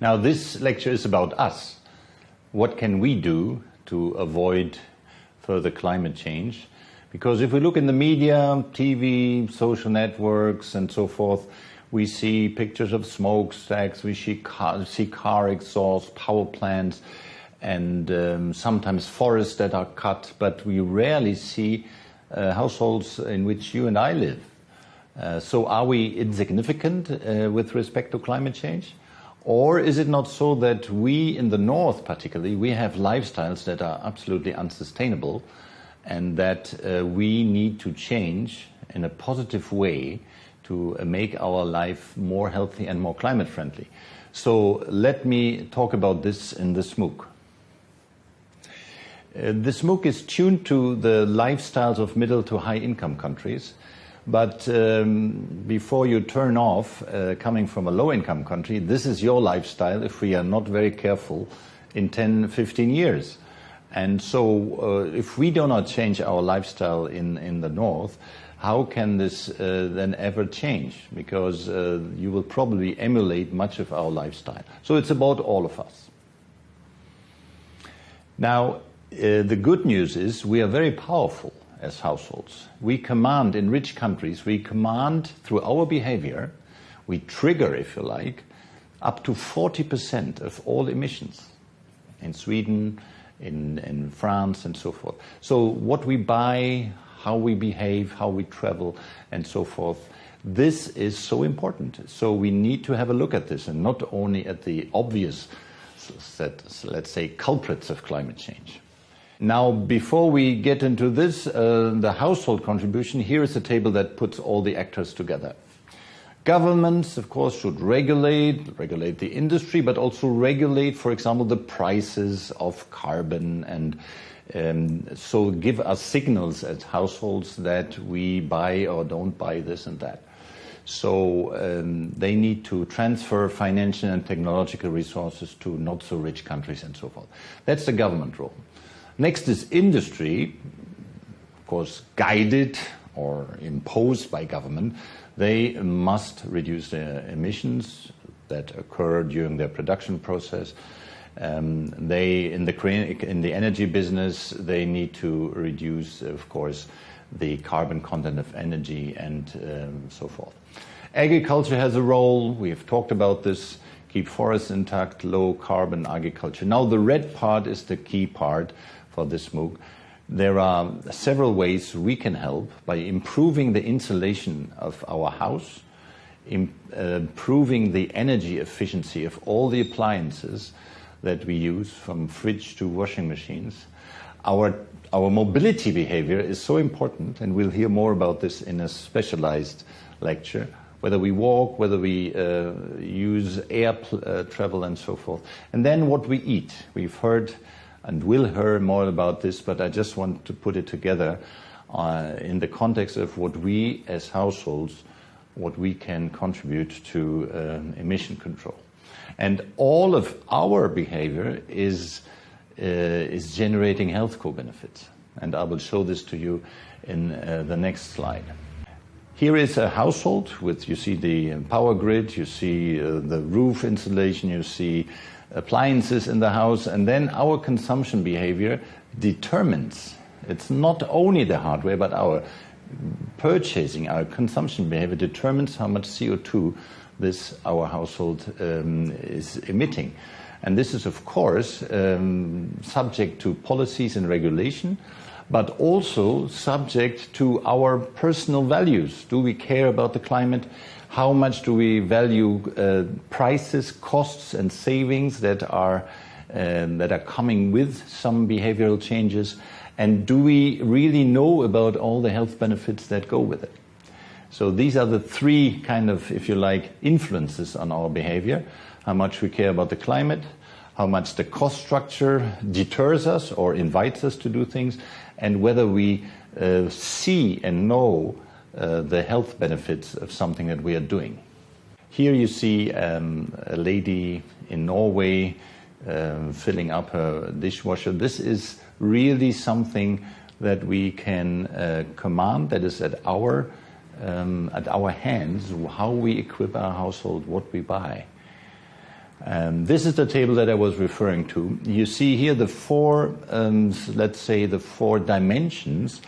Now, this lecture is about us. What can we do to avoid further climate change? Because if we look in the media, TV, social networks, and so forth, we see pictures of smokestacks, we see car, see car exhaust, power plants, and um, sometimes forests that are cut, but we rarely see uh, households in which you and I live. Uh, so are we insignificant uh, with respect to climate change? Or is it not so that we in the north particularly, we have lifestyles that are absolutely unsustainable and that uh, we need to change in a positive way to uh, make our life more healthy and more climate friendly. So let me talk about this in this MOOC. Uh, this MOOC is tuned to the lifestyles of middle to high income countries. But um, before you turn off, uh, coming from a low income country, this is your lifestyle if we are not very careful in 10, 15 years. And so uh, if we do not change our lifestyle in, in the north, how can this uh, then ever change? Because uh, you will probably emulate much of our lifestyle. So it's about all of us. Now, uh, the good news is we are very powerful as households. We command in rich countries, we command through our behavior, we trigger, if you like, up to 40% of all emissions in Sweden, in, in France, and so forth. So, what we buy, how we behave, how we travel, and so forth, this is so important. So, we need to have a look at this and not only at the obvious, let's say, culprits of climate change. Now, before we get into this, uh, the household contribution, here is a table that puts all the actors together. Governments, of course, should regulate, regulate the industry, but also regulate, for example, the prices of carbon and um, so give us signals as households that we buy or don't buy this and that. So um, they need to transfer financial and technological resources to not so rich countries and so forth. That's the government role. Next is industry, of course, guided or imposed by government. They must reduce their emissions that occur during their production process. Um, they, in the, in the energy business, they need to reduce, of course, the carbon content of energy and um, so forth. Agriculture has a role. We've talked about this. Keep forests intact, low carbon agriculture. Now, the red part is the key part for this MOOC. There are several ways we can help by improving the insulation of our house, uh, improving the energy efficiency of all the appliances that we use, from fridge to washing machines. Our, our mobility behavior is so important, and we'll hear more about this in a specialized lecture whether we walk, whether we uh, use air uh, travel, and so forth. And then what we eat. We've heard and we'll hear more about this, but I just want to put it together uh, in the context of what we as households, what we can contribute to um, emission control. And all of our behavior is, uh, is generating health co-benefits. And I will show this to you in uh, the next slide. Here is a household with, you see the power grid, you see uh, the roof insulation, you see appliances in the house, and then our consumption behavior determines. It's not only the hardware, but our purchasing, our consumption behavior determines how much CO2 this our household um, is emitting. And this is, of course, um, subject to policies and regulation, but also subject to our personal values. Do we care about the climate? how much do we value uh, prices, costs, and savings that are um, that are coming with some behavioral changes, and do we really know about all the health benefits that go with it? So these are the three kind of, if you like, influences on our behavior: how much we care about the climate, how much the cost structure deters us or invites us to do things, and whether we uh, see and know uh, the health benefits of something that we are doing. Here you see um, a lady in Norway um, filling up her dishwasher. This is really something that we can uh, command, that is at our, um, at our hands, how we equip our household, what we buy. Um, this is the table that I was referring to. You see here the four, um, let's say, the four dimensions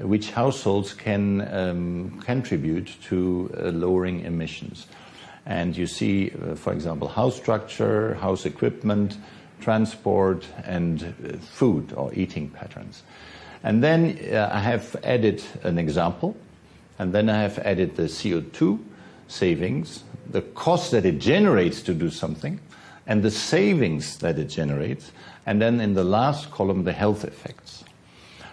which households can um, contribute to uh, lowering emissions. And you see, uh, for example, house structure, house equipment, transport, and uh, food or eating patterns. And then uh, I have added an example, and then I have added the CO2 savings, the cost that it generates to do something, and the savings that it generates, and then in the last column, the health effects.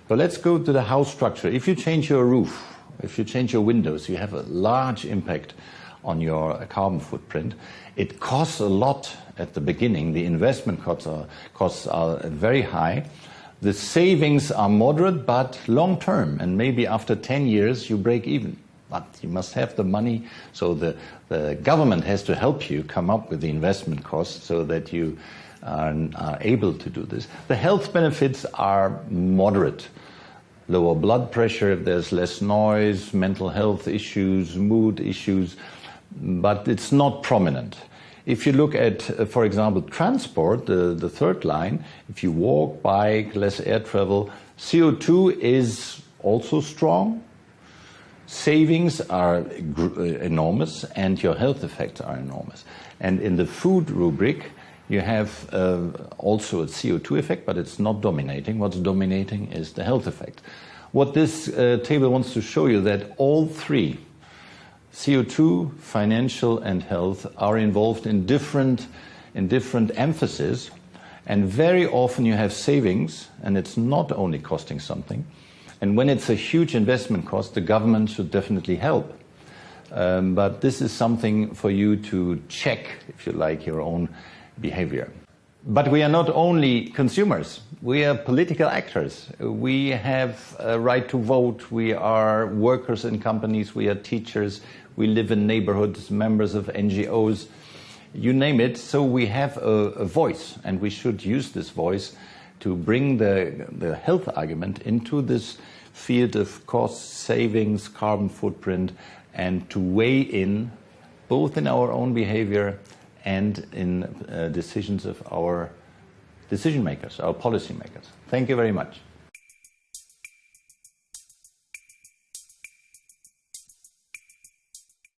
So let's go to the house structure. If you change your roof, if you change your windows, you have a large impact on your carbon footprint. It costs a lot at the beginning. The investment costs are, costs are very high. The savings are moderate but long term, and maybe after 10 years you break even. But you must have the money, so the, the government has to help you come up with the investment costs so that you are, are able to do this. The health benefits are moderate lower blood pressure if there's less noise, mental health issues, mood issues but it's not prominent. If you look at, uh, for example, transport, the, the third line, if you walk, bike, less air travel, CO2 is also strong. Savings are uh, enormous and your health effects are enormous. And in the food rubric, you have uh, also a CO2 effect, but it's not dominating. What's dominating is the health effect. What this uh, table wants to show you that all three CO2, financial, and health are involved in different, in different emphasis. And very often you have savings, and it's not only costing something. And when it's a huge investment cost, the government should definitely help. Um, but this is something for you to check, if you like, your own behavior. But we are not only consumers, we are political actors. We have a right to vote, we are workers in companies, we are teachers, we live in neighborhoods, members of NGOs, you name it. So we have a, a voice, and we should use this voice to bring the, the health argument into this field of cost savings, carbon footprint, and to weigh in both in our own behavior and in uh, decisions of our decision makers, our policy makers. Thank you very much.